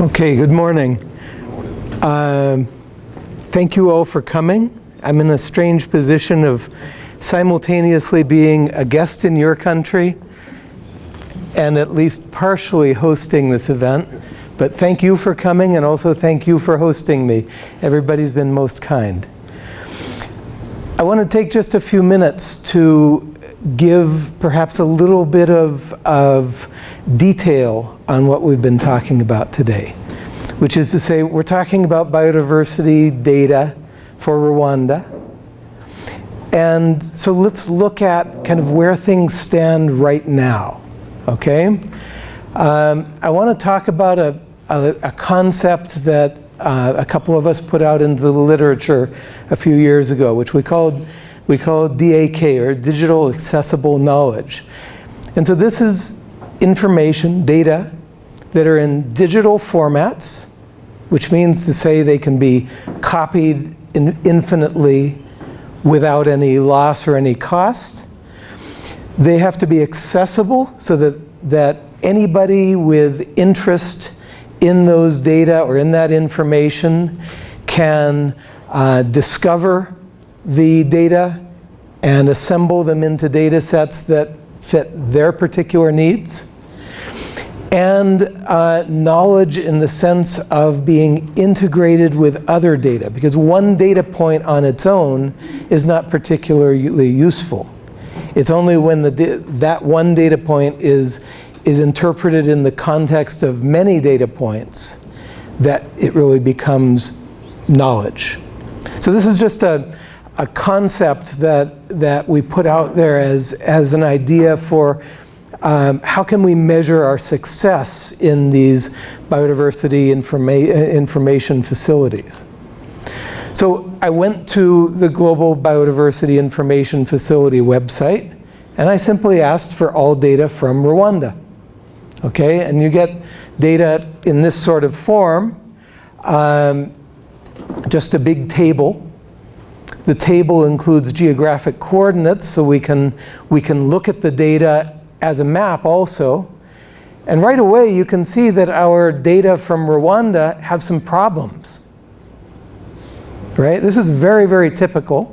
Okay, good morning. Um, thank you all for coming. I'm in a strange position of simultaneously being a guest in your country and at least partially hosting this event. But thank you for coming and also thank you for hosting me. Everybody's been most kind. I want to take just a few minutes to give perhaps a little bit of, of detail on what we've been talking about today. Which is to say, we're talking about biodiversity data for Rwanda. And so let's look at kind of where things stand right now, okay? Um, I want to talk about a, a, a concept that uh, a couple of us put out into the literature a few years ago, which we called, we called DAK, or Digital Accessible Knowledge. And so this is information, data, that are in digital formats, which means to say they can be copied in infinitely without any loss or any cost. They have to be accessible so that, that anybody with interest in those data or in that information can uh, discover the data and assemble them into data sets that fit their particular needs. And uh, knowledge in the sense of being integrated with other data, because one data point on its own is not particularly useful. It's only when the that one data point is, is interpreted in the context of many data points that it really becomes knowledge. So this is just a, a concept that, that we put out there as, as an idea for um, how can we measure our success in these biodiversity informa information facilities? So I went to the Global Biodiversity Information Facility website and I simply asked for all data from Rwanda. Okay, and you get data in this sort of form, um, just a big table. The table includes geographic coordinates so we can, we can look at the data as a map also. And right away you can see that our data from Rwanda have some problems. Right? This is very, very typical.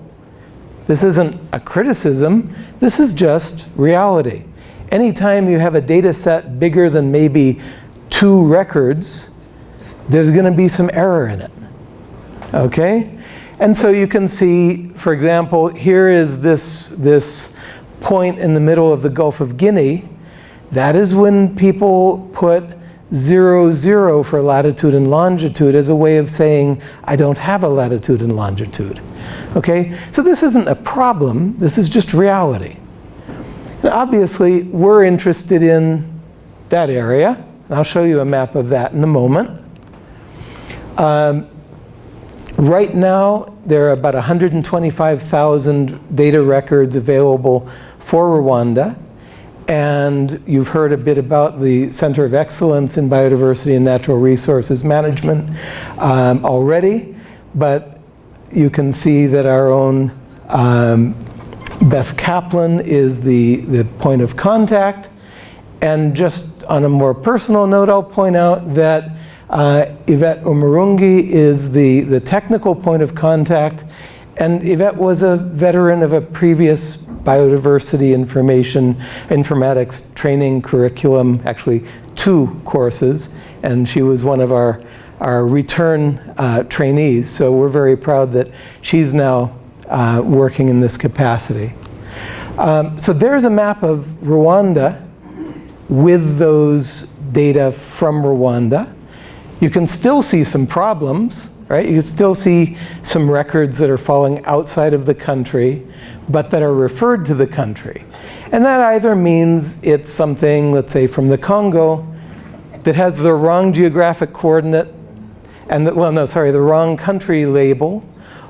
This isn't a criticism. This is just reality. Anytime you have a data set bigger than maybe two records, there's going to be some error in it. Okay? And so you can see, for example, here is this, this point in the middle of the Gulf of Guinea, that is when people put zero, zero for latitude and longitude as a way of saying, I don't have a latitude and longitude. Okay, so this isn't a problem, this is just reality. Obviously, we're interested in that area. I'll show you a map of that in a moment. Um, right now, there are about 125,000 data records available for Rwanda. And you've heard a bit about the Center of Excellence in Biodiversity and Natural Resources Management um, already. But you can see that our own um, Beth Kaplan is the, the point of contact. And just on a more personal note, I'll point out that uh, Yvette Umurungi is the, the technical point of contact. And Yvette was a veteran of a previous biodiversity information informatics training curriculum, actually two courses, and she was one of our, our return uh, trainees. So we're very proud that she's now uh, working in this capacity. Um, so there's a map of Rwanda with those data from Rwanda. You can still see some problems, right? You can still see some records that are falling outside of the country but that are referred to the country. And that either means it's something, let's say from the Congo, that has the wrong geographic coordinate, and well, no, sorry, the wrong country label,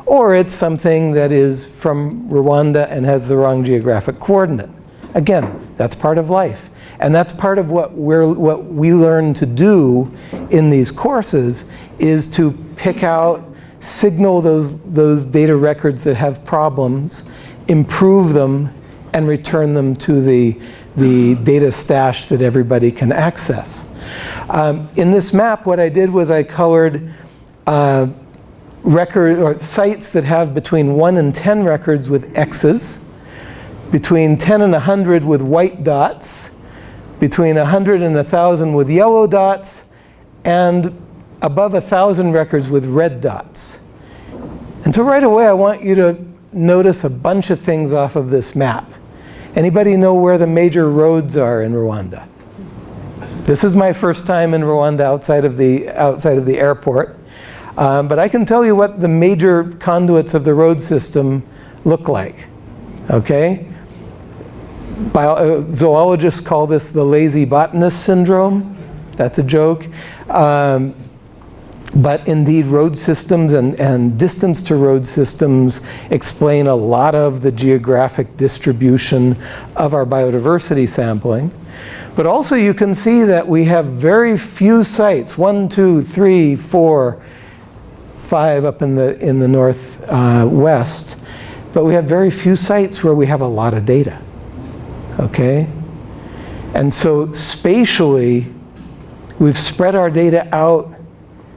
or it's something that is from Rwanda and has the wrong geographic coordinate. Again, that's part of life. And that's part of what, we're, what we learn to do in these courses is to pick out, signal those, those data records that have problems, improve them and return them to the, the data stash that everybody can access. Um, in this map, what I did was I colored uh, record or sites that have between 1 and 10 records with X's, between 10 and 100 with white dots, between 100 and 1,000 with yellow dots, and above 1,000 records with red dots. And so right away I want you to notice a bunch of things off of this map. Anybody know where the major roads are in Rwanda? This is my first time in Rwanda outside of the, outside of the airport. Um, but I can tell you what the major conduits of the road system look like. Okay? Bio uh, zoologists call this the lazy botanist syndrome. That's a joke. Um, but indeed, road systems and, and distance to road systems explain a lot of the geographic distribution of our biodiversity sampling. But also you can see that we have very few sites, one, two, three, four, five up in the, in the northwest. Uh, but we have very few sites where we have a lot of data, okay? And so spatially, we've spread our data out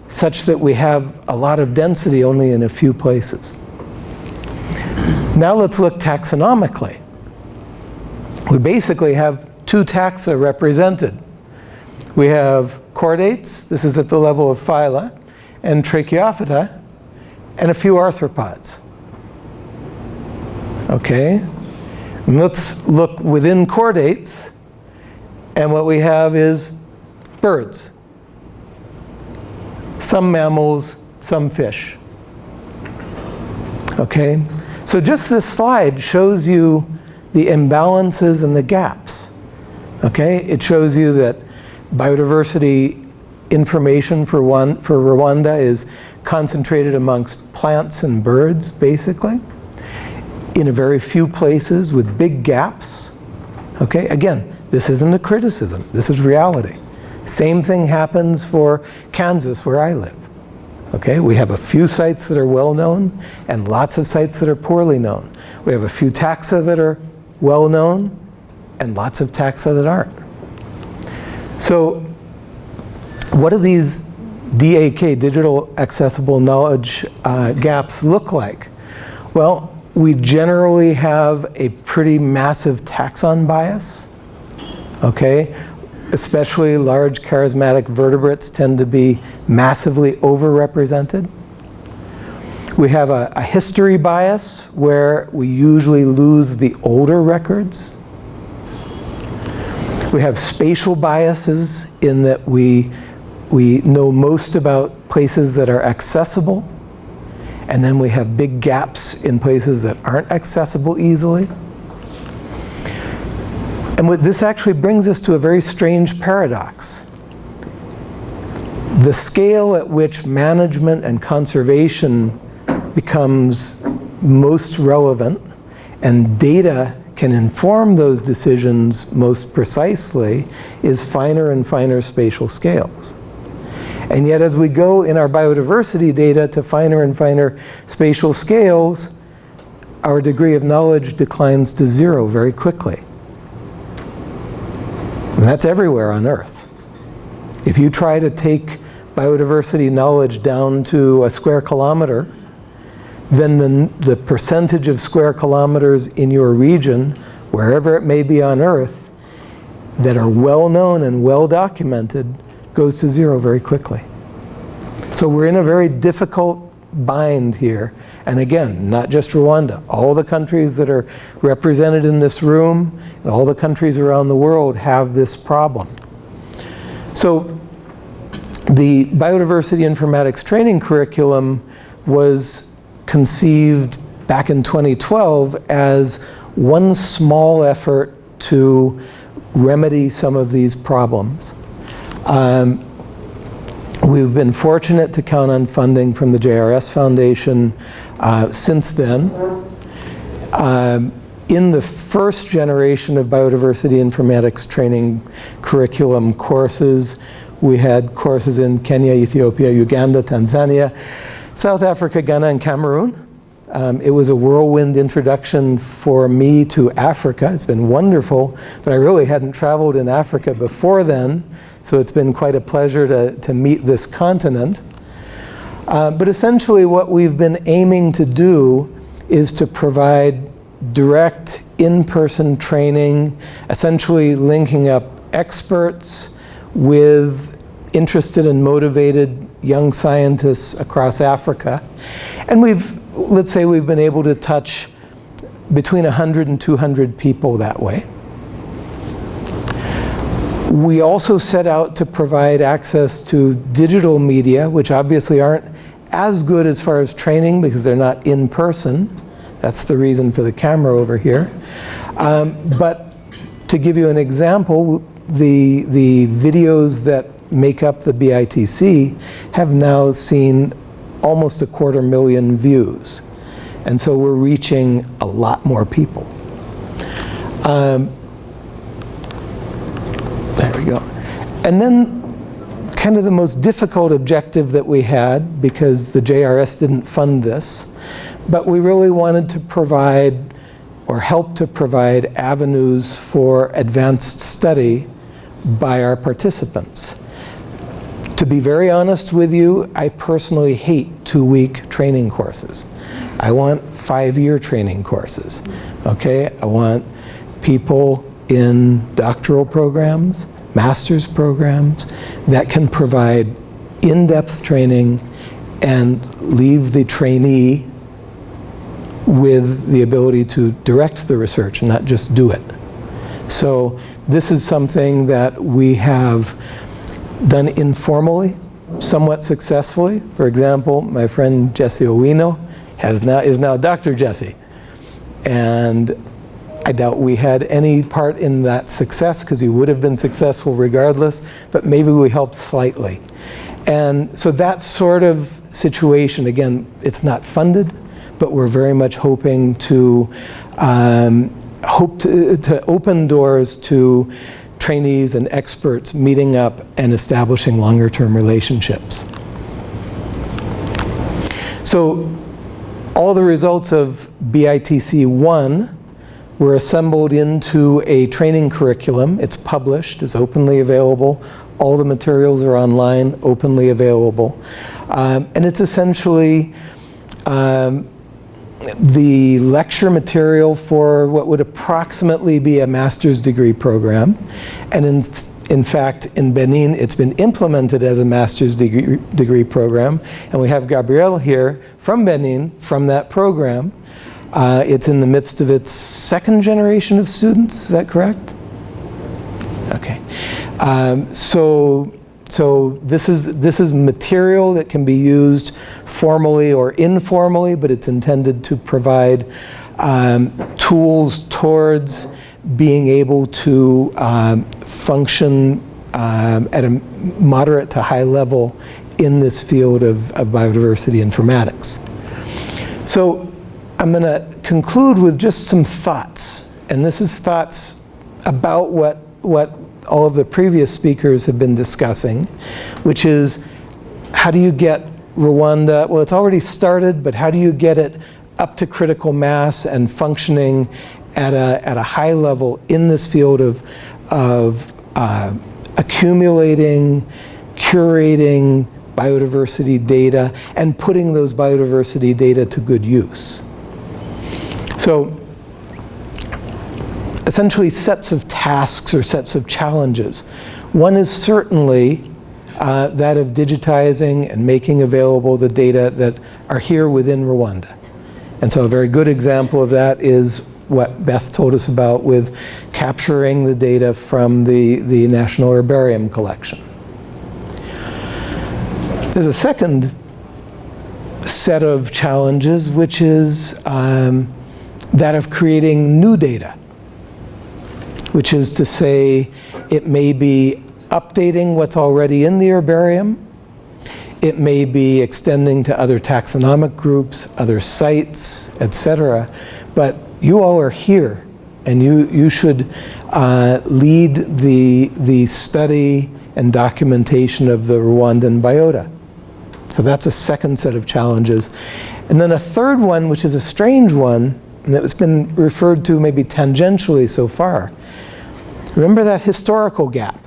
such that we have a lot of density only in a few places. Now let's look taxonomically. We basically have two taxa represented. We have chordates, this is at the level of phyla, and tracheophyta, and a few arthropods. Okay? Let's look within chordates, and what we have is birds some mammals, some fish. Okay? So just this slide shows you the imbalances and the gaps. Okay? It shows you that biodiversity information for, one, for Rwanda is concentrated amongst plants and birds, basically, in a very few places with big gaps. Okay? Again, this isn't a criticism. This is reality. Same thing happens for Kansas, where I live. Okay, we have a few sites that are well known and lots of sites that are poorly known. We have a few taxa that are well known and lots of taxa that aren't. So what do these DAK, digital accessible knowledge uh, gaps look like? Well, we generally have a pretty massive taxon bias. Okay, especially large charismatic vertebrates tend to be massively overrepresented. We have a, a, history bias where we usually lose the older records. We have spatial biases in that we, we know most about places that are accessible. And then we have big gaps in places that aren't accessible easily. And what this actually brings us to a very strange paradox. The scale at which management and conservation becomes most relevant and data can inform those decisions most precisely is finer and finer spatial scales. And yet as we go in our biodiversity data to finer and finer spatial scales, our degree of knowledge declines to zero very quickly. And that's everywhere on Earth. If you try to take biodiversity knowledge down to a square kilometer, then the, the percentage of square kilometers in your region, wherever it may be on Earth, that are well known and well documented goes to zero very quickly. So we're in a very difficult bind here. And again, not just Rwanda, all the countries that are represented in this room and all the countries around the world have this problem. So the biodiversity informatics training curriculum was conceived back in 2012 as one small effort to remedy some of these problems. Um, We've been fortunate to count on funding from the JRS Foundation uh, since then. Um, in the first generation of biodiversity informatics training curriculum courses, we had courses in Kenya, Ethiopia, Uganda, Tanzania, South Africa, Ghana, and Cameroon. Um, it was a whirlwind introduction for me to Africa. It's been wonderful, but I really hadn't traveled in Africa before then, so it's been quite a pleasure to, to meet this continent. Uh, but essentially what we've been aiming to do is to provide direct in-person training, essentially linking up experts with interested and motivated young scientists across Africa. And we've, let's say we've been able to touch between 100 and 200 people that way. We also set out to provide access to digital media, which obviously aren't as good as far as training because they're not in person. That's the reason for the camera over here. Um, but to give you an example, the, the videos that make up the BITC have now seen almost a quarter million views. And so we're reaching a lot more people. Um, And then kind of the most difficult objective that we had, because the JRS didn't fund this, but we really wanted to provide or help to provide avenues for advanced study by our participants. To be very honest with you, I personally hate two-week training courses. I want five-year training courses, okay? I want people in doctoral programs, master's programs that can provide in-depth training and leave the trainee with the ability to direct the research and not just do it. So this is something that we have done informally, somewhat successfully. For example, my friend Jesse Owino has now, is now Dr. Jesse. And I doubt we had any part in that success because he would have been successful regardless, but maybe we helped slightly. And so that sort of situation, again, it's not funded, but we're very much hoping to um, hope to, to open doors to trainees and experts meeting up and establishing longer term relationships. So all the results of BITC 1 were assembled into a training curriculum. It's published, it's openly available. All the materials are online, openly available. Um, and it's essentially um, the lecture material for what would approximately be a master's degree program. And in, in fact, in Benin, it's been implemented as a master's degree, degree program. And we have Gabrielle here from Benin, from that program. Uh, it's in the midst of its second generation of students, is that correct? Okay. Um, so so this is, this is material that can be used formally or informally, but it's intended to provide um, tools towards being able to um, function um, at a moderate to high level in this field of, of biodiversity informatics. So I'm going to conclude with just some thoughts. And this is thoughts about what, what all of the previous speakers have been discussing, which is how do you get Rwanda, well it's already started, but how do you get it up to critical mass and functioning at a, at a high level in this field of, of uh, accumulating, curating biodiversity data and putting those biodiversity data to good use. So essentially sets of tasks or sets of challenges. One is certainly uh, that of digitizing and making available the data that are here within Rwanda. And so a very good example of that is what Beth told us about with capturing the data from the, the National Herbarium collection. There's a second set of challenges, which is um, that of creating new data which is to say it may be updating what's already in the herbarium. It may be extending to other taxonomic groups, other sites, etc. But you all are here and you, you should uh, lead the, the study and documentation of the Rwandan biota. So that's a second set of challenges. And then a third one, which is a strange one, and that's been referred to maybe tangentially so far. Remember that historical gap.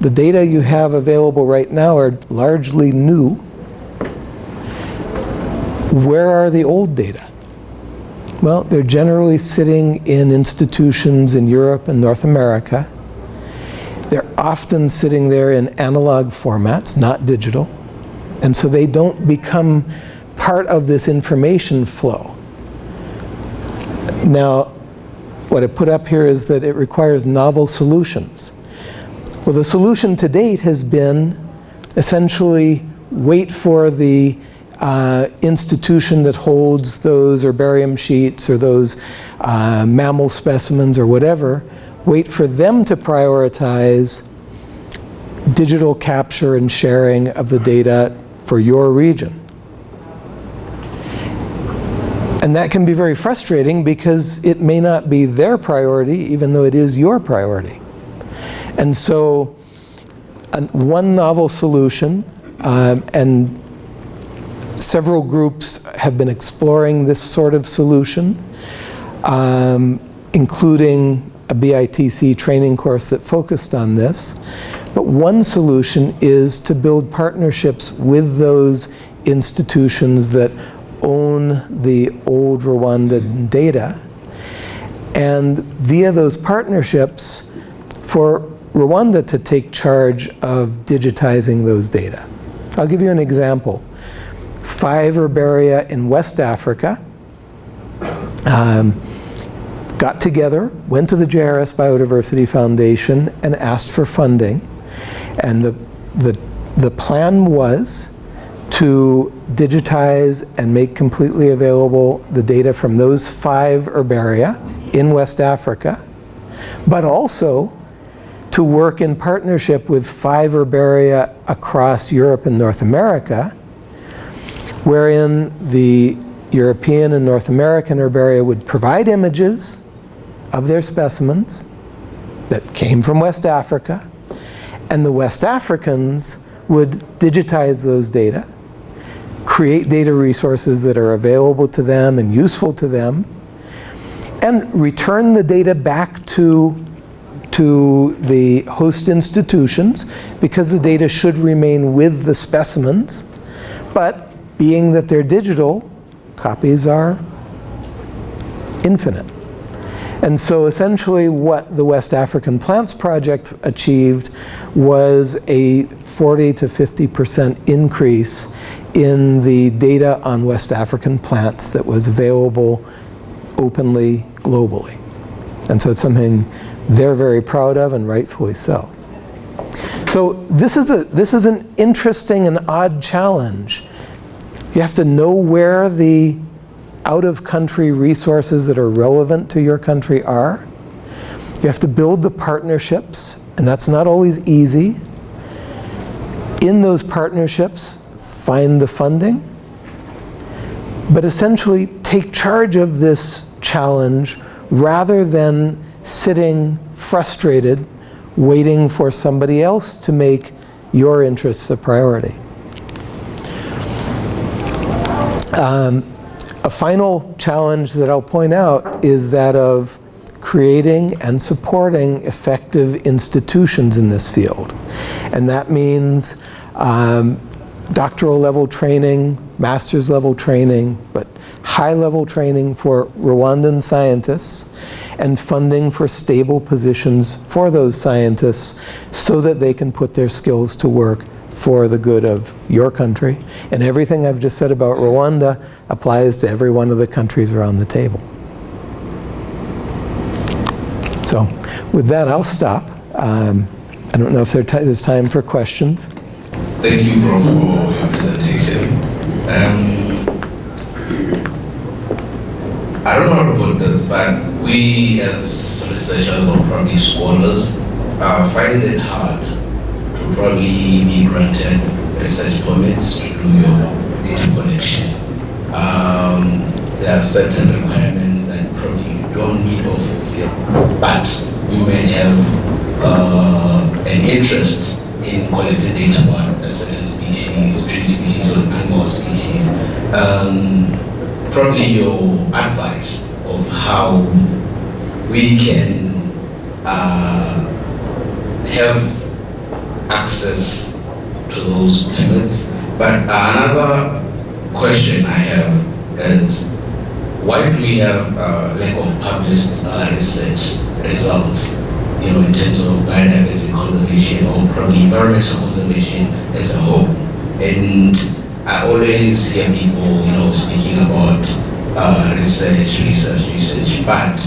The data you have available right now are largely new. Where are the old data? Well, they're generally sitting in institutions in Europe and North America. They're often sitting there in analog formats, not digital. And so they don't become part of this information flow. Now, what I put up here is that it requires novel solutions. Well, the solution to date has been essentially wait for the uh, institution that holds those herbarium sheets or those uh, mammal specimens or whatever, wait for them to prioritize digital capture and sharing of the data for your region. And that can be very frustrating because it may not be their priority, even though it is your priority. And so an, one novel solution, um, and several groups have been exploring this sort of solution, um, including a BITC training course that focused on this. But one solution is to build partnerships with those institutions that own the old Rwanda data. And via those partnerships, for Rwanda to take charge of digitizing those data. I'll give you an example. Five herbaria in West Africa um, got together, went to the JRS Biodiversity Foundation and asked for funding. And the, the, the plan was to digitize and make completely available the data from those five herbaria in West Africa, but also to work in partnership with five herbaria across Europe and North America, wherein the European and North American herbaria would provide images of their specimens that came from West Africa, and the West Africans would digitize those data create data resources that are available to them and useful to them, and return the data back to, to the host institutions because the data should remain with the specimens. But being that they're digital, copies are infinite. And so essentially what the West African Plants Project achieved was a 40 to 50% increase in the data on West African plants that was available openly globally. And so it's something they're very proud of and rightfully so. So this is, a, this is an interesting and odd challenge. You have to know where the out-of-country resources that are relevant to your country are. You have to build the partnerships, and that's not always easy. In those partnerships, find the funding, but essentially take charge of this challenge rather than sitting frustrated waiting for somebody else to make your interests a priority. Um, a final challenge that I'll point out is that of creating and supporting effective institutions in this field. And that means um, doctoral level training, master's level training, but high level training for Rwandan scientists and funding for stable positions for those scientists so that they can put their skills to work for the good of your country. And everything I've just said about Rwanda applies to every one of the countries around the table. So with that, I'll stop. Um, I don't know if there's time for questions. Thank you, Prof, for your presentation. Um, I don't know put this, but we as researchers or probably scholars uh, find it hard to probably be granted research permits to do your data collection. Um, there are certain requirements that probably you don't need or fulfill, but you may have uh, an interest in collecting data about a certain species, tree species, or animal species. Um, probably your advice of how we can uh, have access to those permits. But another question I have is why do we have a lack of published uh, research results, you know, in terms of biodiversity conservation or probably environmental conservation as a whole? And I always hear people, you know, speaking about uh, research, research, research, but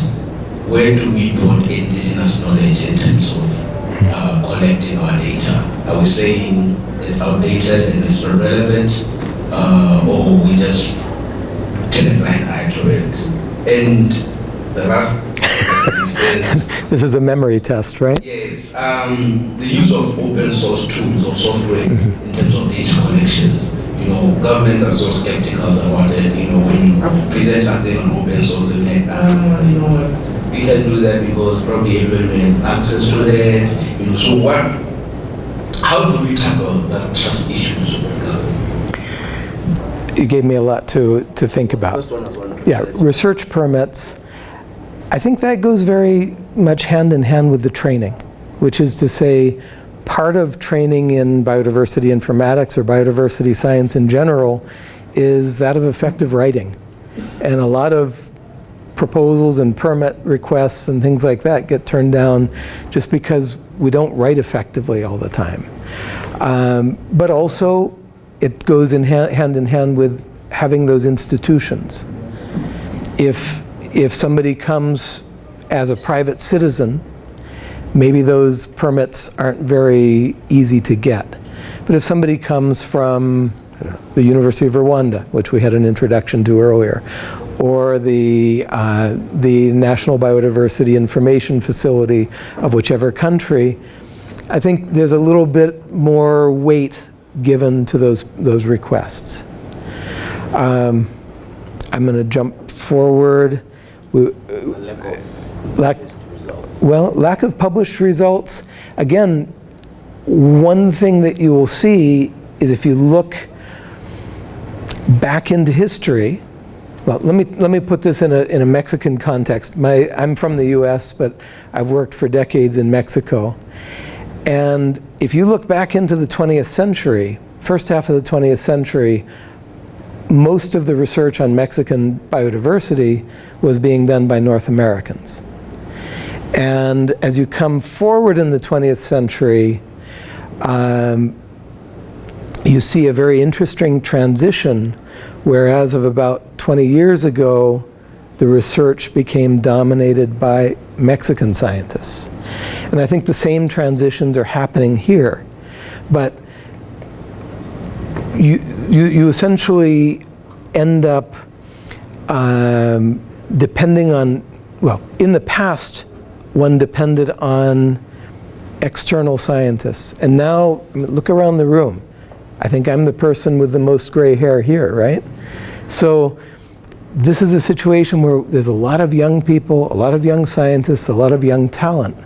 where do we put indigenous knowledge in terms of uh, collecting our data? Are we saying it's outdated and it's not relevant, uh, or we just turn a blind eye to it? And the last This is a memory test, right? yes, um, the use of open source tools or software in terms of data collections. You know, governments are so skeptical about it. You know, when you present something on open source, they're like, ah, you know what, we can do that because probably everybody has access to that. You know, so what? How do we tackle that trust issues with government? You gave me a lot to, to think about. First one was on Yeah, research permits, I think that goes very much hand in hand with the training, which is to say, part of training in biodiversity informatics or biodiversity science in general is that of effective writing. And a lot of proposals and permit requests and things like that get turned down just because we don't write effectively all the time. Um, but also, it goes in ha hand in hand with having those institutions if, if somebody comes as a private citizen, maybe those permits aren't very easy to get. But if somebody comes from the University of Rwanda, which we had an introduction to earlier, or the, uh, the National Biodiversity Information Facility of whichever country, I think there's a little bit more weight given to those, those requests. Um, I'm going to jump forward. We, lack, uh, well, lack of published results. Again, one thing that you will see is if you look back into history, well, let me, let me put this in a, in a Mexican context. My, I'm from the US, but I've worked for decades in Mexico. And if you look back into the 20th century, first half of the 20th century, most of the research on Mexican biodiversity was being done by North Americans. And as you come forward in the 20th century, um, you see a very interesting transition whereas of about 20 years ago, the research became dominated by Mexican scientists. And I think the same transitions are happening here. But you, you, you essentially end up um, depending on, well, in the past, one depended on external scientists. And now, I mean, look around the room. I think I'm the person with the most gray hair here, right? So this is a situation where there's a lot of young people, a lot of young scientists, a lot of young talent.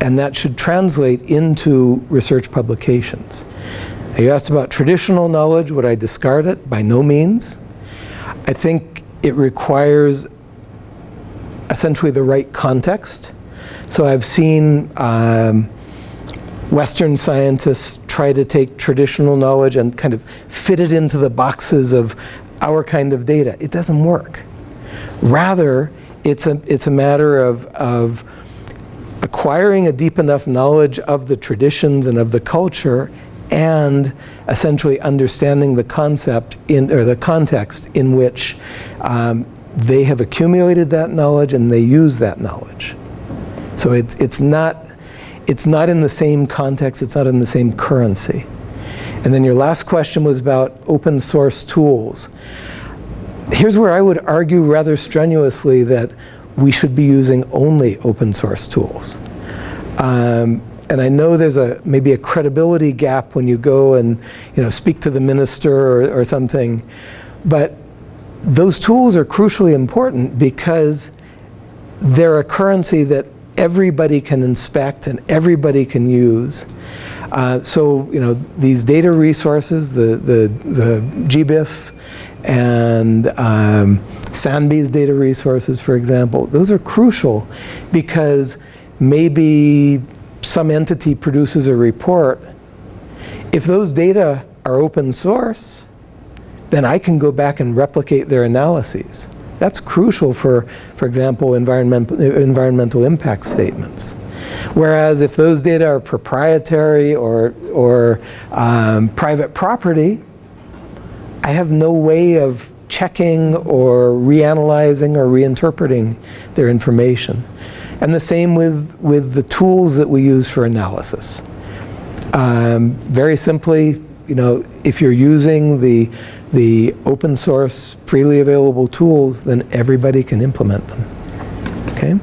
And that should translate into research publications. You asked about traditional knowledge, would I discard it? By no means. I think it requires essentially the right context. So I've seen um, Western scientists try to take traditional knowledge and kind of fit it into the boxes of our kind of data. It doesn't work. Rather, it's a, it's a matter of, of acquiring a deep enough knowledge of the traditions and of the culture and essentially understanding the concept in, or the context in which um, they have accumulated that knowledge and they use that knowledge. So it's, it's, not, it's not in the same context, it's not in the same currency. And then your last question was about open source tools. Here's where I would argue rather strenuously that we should be using only open source tools. Um, and I know there's a maybe a credibility gap when you go and you know speak to the minister or, or something, but those tools are crucially important because they're a currency that everybody can inspect and everybody can use. Uh, so, you know, these data resources, the, the, the GBIF and um, Sanbi's data resources, for example, those are crucial because maybe some entity produces a report. If those data are open source, then I can go back and replicate their analyses. That's crucial for, for example, environmental, environmental impact statements. Whereas if those data are proprietary or, or um, private property, I have no way of checking or reanalyzing or reinterpreting their information. And the same with, with the tools that we use for analysis. Um, very simply, you know, if you're using the, the open source, freely available tools, then everybody can implement them. Okay?